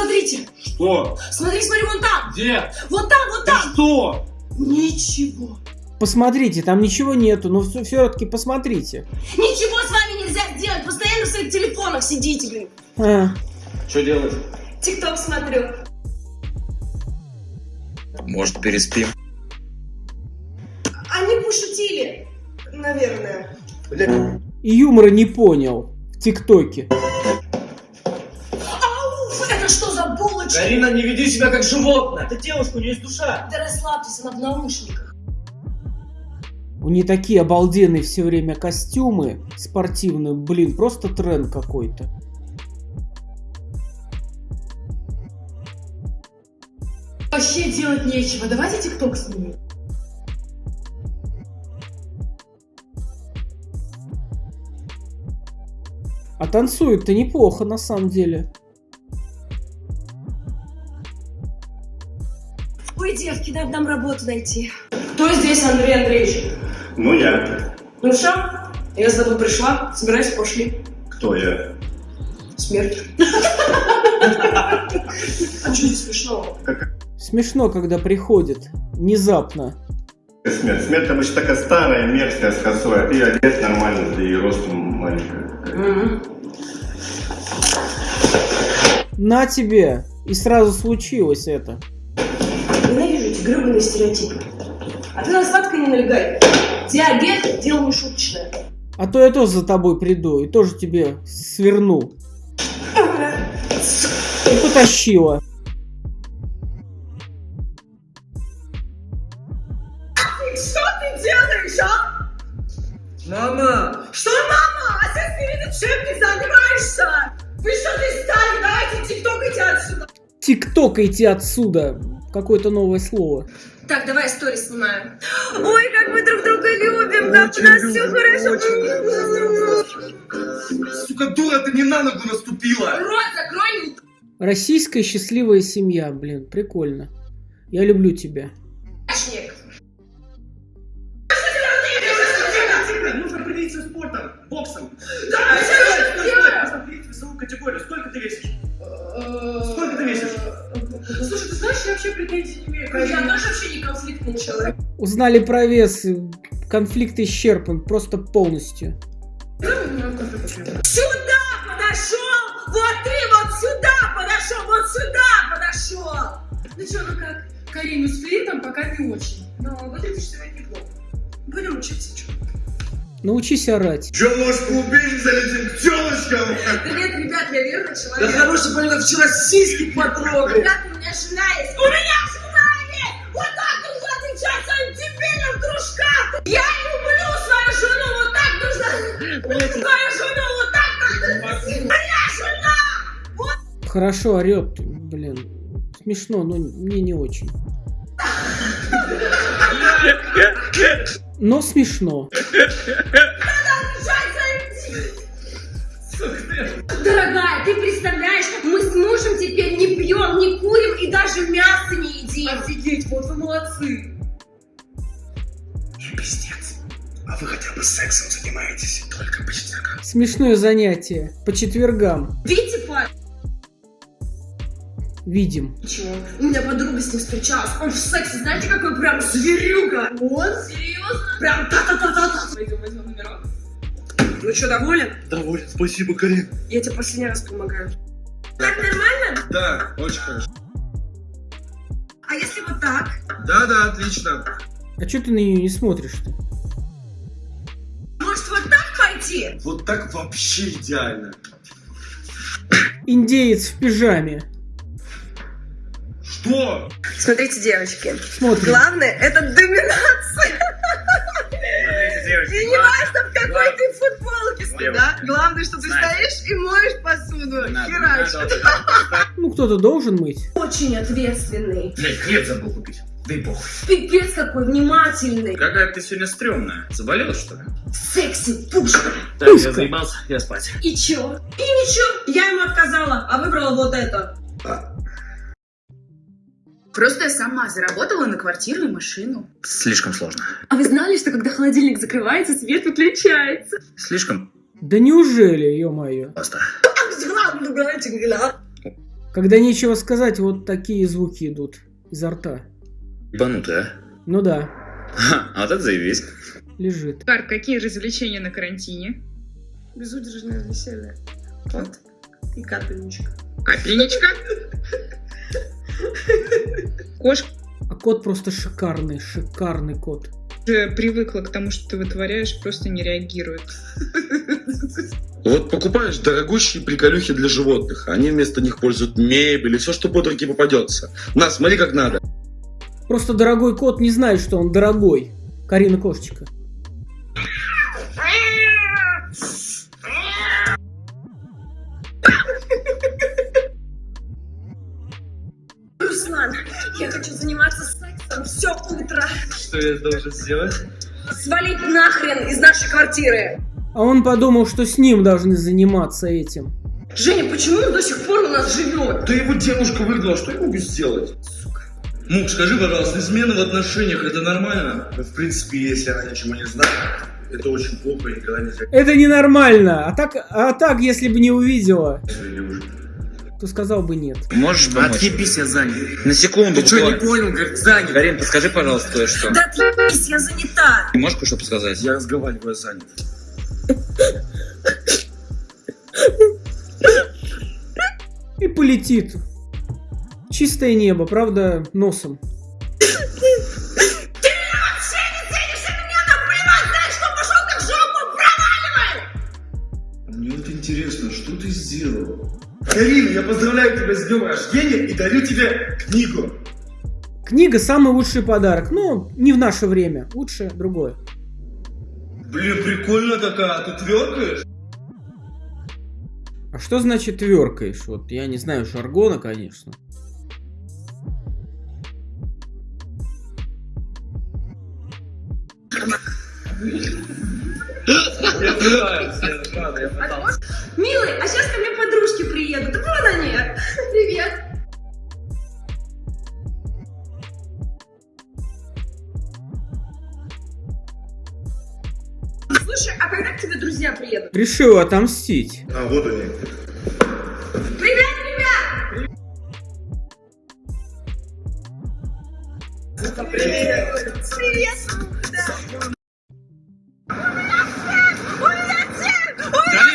Смотрите, Что? смотри, смотри, вон там. Где? Вот там, вот там. что? Ничего. Посмотрите, там ничего нету, но все-таки посмотрите. Ничего с вами нельзя сделать. Постоянно в своих телефонах сидите, блин. А, Что делать? Тикток смотрю. Может, переспим? Они пошутили. Наверное. и юмора не понял в ТикТоке. Карина, не веди себя как животное. Это девушка, у нее есть душа. Да расслабьтесь, она в наушниках. У нее такие обалденные все время костюмы спортивные, блин, просто тренд какой-то. Вообще делать нечего. Давайте тикток снимем. А танцует-то неплохо на самом деле. Ой, девки, надо нам работу найти. Кто здесь Андрей Андреевич? Ну я. Ну что, я за тобой пришла, собирайся, пошли. Кто я? Смерть. А что здесь смешного? Смешно, когда приходит. Внезапно. Смерть. Смерть обычно такая старая, мерзкая, с косой, а ты одет нормально, да и ростом маленькая. На тебе! И сразу случилось это. Ненавижу эти гребаные стереотипы. А ты на сладкое не налегай. Диабет – дело не шуточное. А то я тоже за тобой приду и тоже тебе сверну. И потащила. Что ты делаешь, а? Мама! Что, мама? А ты перед чем ты занимаешься? Вы что ты стали? Давайте тиктокайте отсюда. Тиктокайте отсюда. Какое-то новое слово. Так, давай сторис снимаем. Ой, как мы друг друга любим, как у нас все хорошо. Сука, дура, ты не на ногу наступила! Рот закрой, Российская счастливая семья, блин, прикольно. Я люблю тебя. Вообще претензий не имею. Я тоже вообще не конфликтный человек. Узнали про вес. Конфликт исчерпан просто полностью. Сюда подошел! Вот ты вот сюда подошел! Вот сюда подошел! Ну что, ну как? Карину с флиртом пока не очень. Но выглядишь сегодня неплохо. Будем учиться, что? Научись орать. Че, может, клубень залетим к телочкам? Привет, ребят, я верный Да человек. хороший парень, вчера сиськи потрогал. Ребят, у меня жена есть. У меня жена есть! Вот так нужно отвечать своим дебильным дружкам! Я люблю свою жену, вот так нужно... Свою жену, вот так нужно... Моя жена! Хорошо орет, блин. Смешно, но мне не очень. Но смешно. Дорогая, ты представляешь, мы с мужем теперь не пьем, не курим и даже мясо не едим. Офигеть, вот вы молодцы. Пиздец. А вы хотя бы сексом занимаетесь? Только по четвергам. Смешное занятие. По четвергам. Видите? Видим. Чего? У меня подруга с ним встречалась. Он в сексе, знаете, какой прям зверюга. Он? Серьезно? Прям та-та-та-та-та. Пойдем возьмем номерок. Ну что, доволен? Доволен, спасибо, Карин. Я тебе последний раз помогаю. Так нормально? Да, очень хорошо. А если вот так? Да, да, отлично. А что ты на нее не смотришь-то? Может вот так пойти? Вот так вообще идеально. Индеец в пижаме. Что? Смотрите, девочки. Смотрим. Главное это доминация. И не важно, в какой ты футболке да? Главное, что ты стоишь и моешь посуду. Херачишь. Ну, кто-то должен мыть. Очень ответственный. Блять, хлеб забыл купить. Да и похуй. Пипец какой внимательный. Какая ты сегодня стрёмная. Заболела, что ли? Секси, пушка. Так, Пуська. я заебался, я спать. И чё? И ничего. Я ему отказала, а выбрала вот это. Просто я сама заработала на квартиру и машину. Слишком сложно. А вы знали, что когда холодильник закрывается, свет выключается? Слишком Да неужели, ё-моё? просто. Когда нечего сказать, вот такие звуки идут изо рта. Ебанутый, а? Ну да, Ха, а так заебись. лежит. Карт, какие развлечения на карантине? Безудержное веселье. Вот. И капельничка. Капельничка? Кошка А кот просто шикарный, шикарный кот. же привыкла к тому, что ты вытворяешь, просто не реагирует. Вот покупаешь дорогущие приколюхи для животных, а они вместо них пользуют мебель и все, что под руки попадется. На, смотри как надо. Просто дорогой кот не знает, что он дорогой. Карина Кошечка. Хочу заниматься сексом все утро. Что я должен сделать? Свалить нахрен из нашей квартиры. А он подумал, что с ним должны заниматься этим. Женя, почему он до сих пор у нас живет? Да его девушка выгнала, что я могу сделать? Мук, скажи, пожалуйста, измена в отношениях это нормально? Ну, в принципе, если она ничего не знает, это очень плохо и никогда нельзя Это ненормально. А так, а так, если бы не увидела, своей девушке. То сказал бы нет. Можешь помочь? Отъебись, я занят. На секунду. Ты что, не понял, говорит, занят. Карин, подскажи, пожалуйста, кое-что. Да отъебись, я занята. Ты можешь кое-что подсказать? Я разговариваю, я занят. И полетит. Чистое небо, правда, носом. Мне вот интересно, что ты сделал? Карина, я поздравляю тебя с днем рождения и дарю тебе книгу. Книга самый лучший подарок. Ну, не в наше время. Лучше другое. Блин, прикольно такая, ты тверкаешь? А что значит тверкаешь? Вот я не знаю жаргона, конечно. Я пытаюсь, я я. Милый, а сейчас ко мне подружки приедут. Вон они. Привет. Слушай, а когда к тебе друзья приедут? Решил отомстить. А, вот они.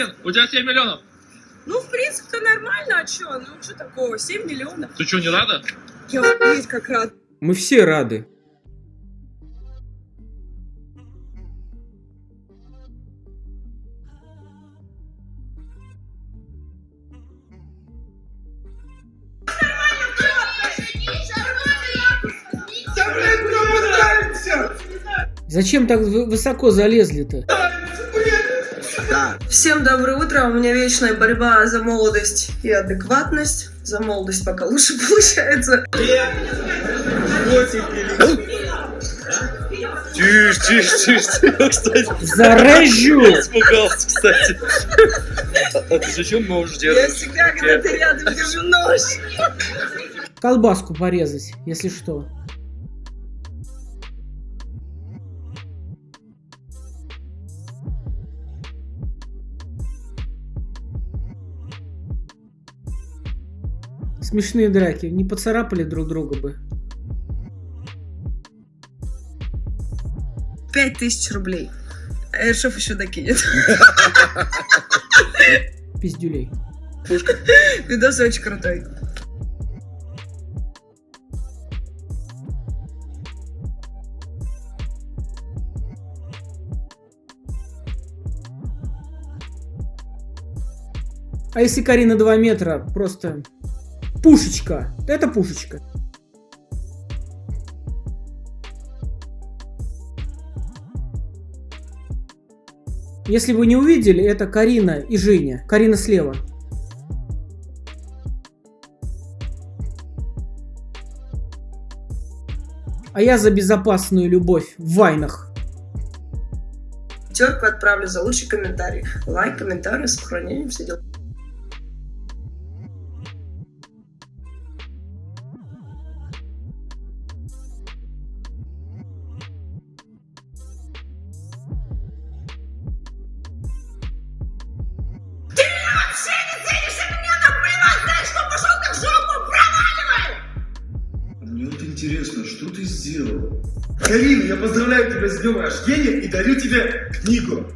Карин, у тебя 7 миллионов. Ну, в принципе-то нормально, а чё? Ну, что такого? 7 миллионов. Ты что, не рада? Я охуеть как рад. Мы все рады. Зачем так вы- высоко залезли-то? Всем доброе утро. У меня вечная борьба за молодость и адекватность. За молодость пока лучше получается. Тише, тише, тише, кстати. Зарежу! Испугался, кстати. А ты зачем можешь Я делать? всегда, когда ты рядом, держу нож. Колбаску порезать, если что. Смешные драки. Не поцарапали друг друга бы. Пять тысяч рублей. А Эршов еще докинет. Пиздюлей. Видос очень крутой. А если Карина 2 метра, просто пушечка. Это пушечка. Если вы не увидели, это Карина и Женя. Карина слева. А я за безопасную любовь в вайнах. Пятерку отправлю за лучший комментарий. Лайк, комментарий, сохранение, все дела. Что ты сделал? Карина, я поздравляю тебя с днем рождения и дарю тебе книгу.